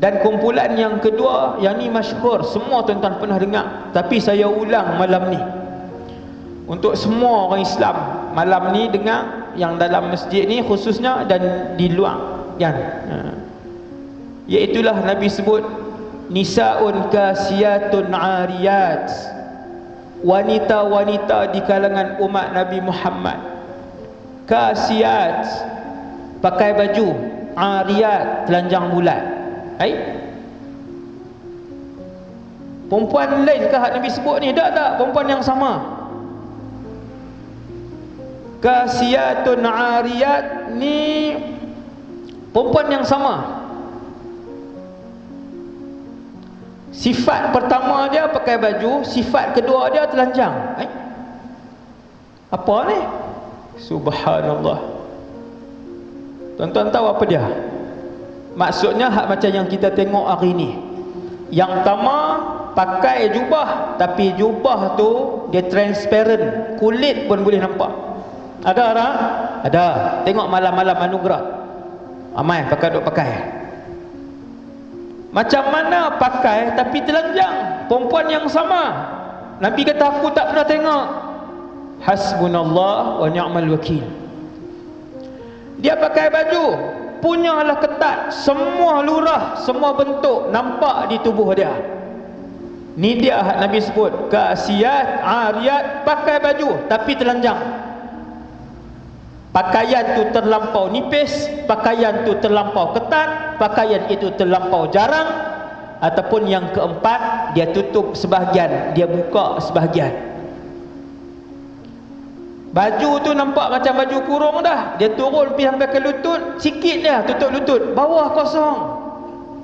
yang kedua yang ni masyhur semua tuan-tuan pernah dengar. Tapi saya ulang malam ni. Untuk semua orang Islam malam ni dengar yang dalam masjid ni khususnya dan di luar. Kan? Ha. iaitulah Nabi sebut nisaun kasiyatun ariyat. Wanita-wanita di kalangan umat Nabi Muhammad. Kasiyat pakai baju ariyat telanjang bulat hai? Perempuan lain ke Nabi sebut ni? Tak tak. Perempuan yang sama. Kasiyatun ariyat ni perempuan yang sama. Sifat pertama dia pakai baju sifat kedua dia telanjang. Eh? apa ni? Subhanallah. Tuan-tuan tahu apa dia maksudnya hak macam yang kita tengok hari ni yang pertama pakai jubah tapi jubah tu dia transparent kulit pun boleh nampak ada orang? Ada. Tengok malam-malam anugerah. Amai pakai duk pakai. Macam mana pakai tapi telanjang? Perempuan yang sama. Nabi kata aku tak pernah tengok. Hasbunallah wa ni'mal wakil. Dia pakai baju punyalah ketat, semua lurah, semua bentuk nampak di tubuh dia. Ni dia Nabi sebut, kasiat, ariyat pakai baju tapi telanjang. Pakaian tu terlampau nipis pakaian tu terlampau ketat pakaian itu terlampau jarang. Ataupun yang keempat dia tutup sebahagian dia buka sebahagian baju tu nampak macam baju kurung dah. Dia turun pergi sampai ke lutut sikit dia tutup lutut bawah kosong.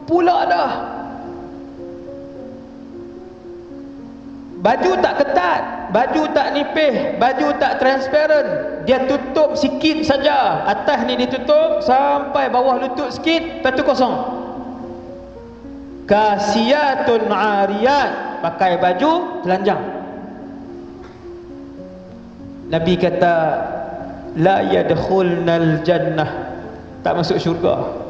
Pula dah. Baju tak ketat baju tak nipis baju tak transparent. Dia tutup sikit saja. Atas ni ditutup sampai bawah lutut sikit lepas tu kosong. Kasiyatun ariyat. Pakai baju telanjang Nabi kata la yadkhulnal jannah tak masuk syurga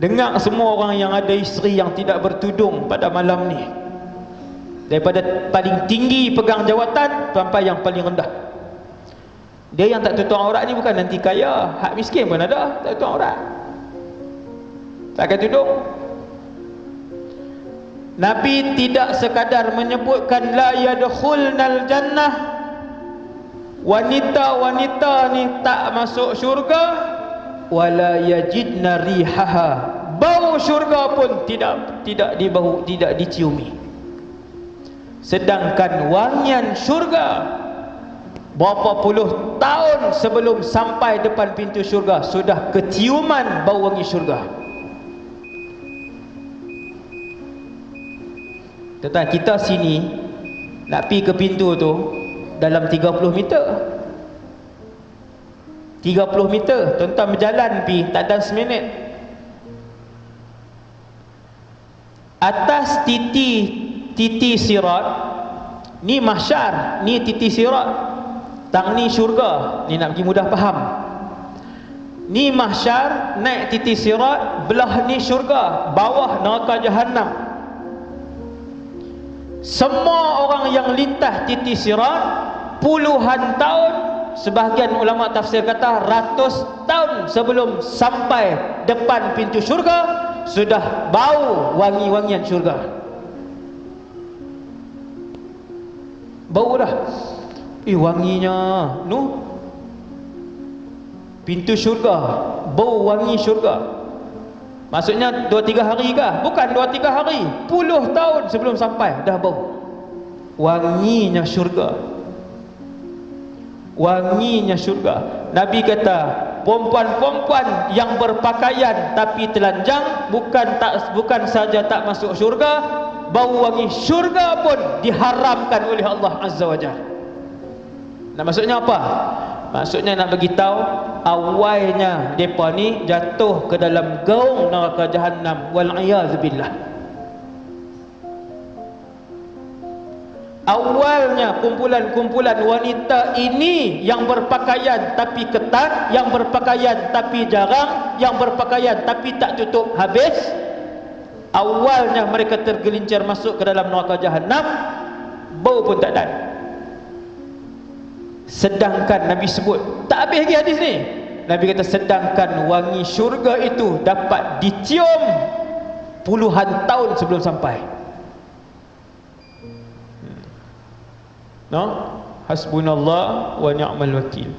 Dengar semua orang yang ada isteri yang tidak bertudung pada malam ni. Daripada paling tinggi pegang jawatan sampai yang paling rendah. Dia yang tak tutup aurat ni bukan nanti kaya, hak miskin pun ada tak tutup aurat. Tak akan tudung. Nabi tidak sekadar menyebutkan la yadkhulnal jannah. Wanita-wanita ni tak masuk syurga wala yajidna rihaha. Bau syurga pun tidak tidak dibau tidak diciumi. Sedangkan wangian syurga berapa puluh tahun sebelum sampai depan pintu syurga sudah keciuman bau wangi syurga tetapi kita sini nak pergi ke pintu tu dalam 30 meter. 30 meter. Tuan-tuan berjalan pi tak ada seminit. Atas titi titi sirat ni mahsyar ni titi sirat. Tang ni syurga ni nak pergi mudah faham. Ni mahsyar naik titi sirat belah ni syurga bawah neraka jahanam semua orang yang lintas titi sirat puluhan tahun sebahagian ulama tafsir kata ratus tahun sebelum sampai depan pintu syurga sudah bau wangi-wangian syurga. Bau dah. Eh wanginya. Nu? Pintu syurga. Bau wangi syurga maksudnya 2-3 hari kah? bukan 2-3 hari. Puluh tahun sebelum sampai dah bau. Wanginya syurga. Wanginya syurga. Nabi kata perempuan-perempuan yang berpakaian tapi telanjang bukan tak bukan saja tak masuk syurga bau wangi syurga pun diharamkan oleh Allah Azza wa Jalla. Nah, maksudnya apa? maksudnya nak bagi tahu awalnya depa ni jatuh ke dalam gaung neraka jahanam wal billah. Awalnya kumpulan-kumpulan wanita ini yang berpakaian tapi ketat yang berpakaian tapi jarang yang berpakaian tapi tak tutup habis awalnya mereka tergelincir masuk ke dalam neraka jahanam bau pun tak ada sedangkan Nabi sebut tak habis lagi hadis ni. Nabi kata sedangkan wangi syurga itu dapat dicium puluhan tahun sebelum sampai. No? Hasbunallah wa ni'mal wakil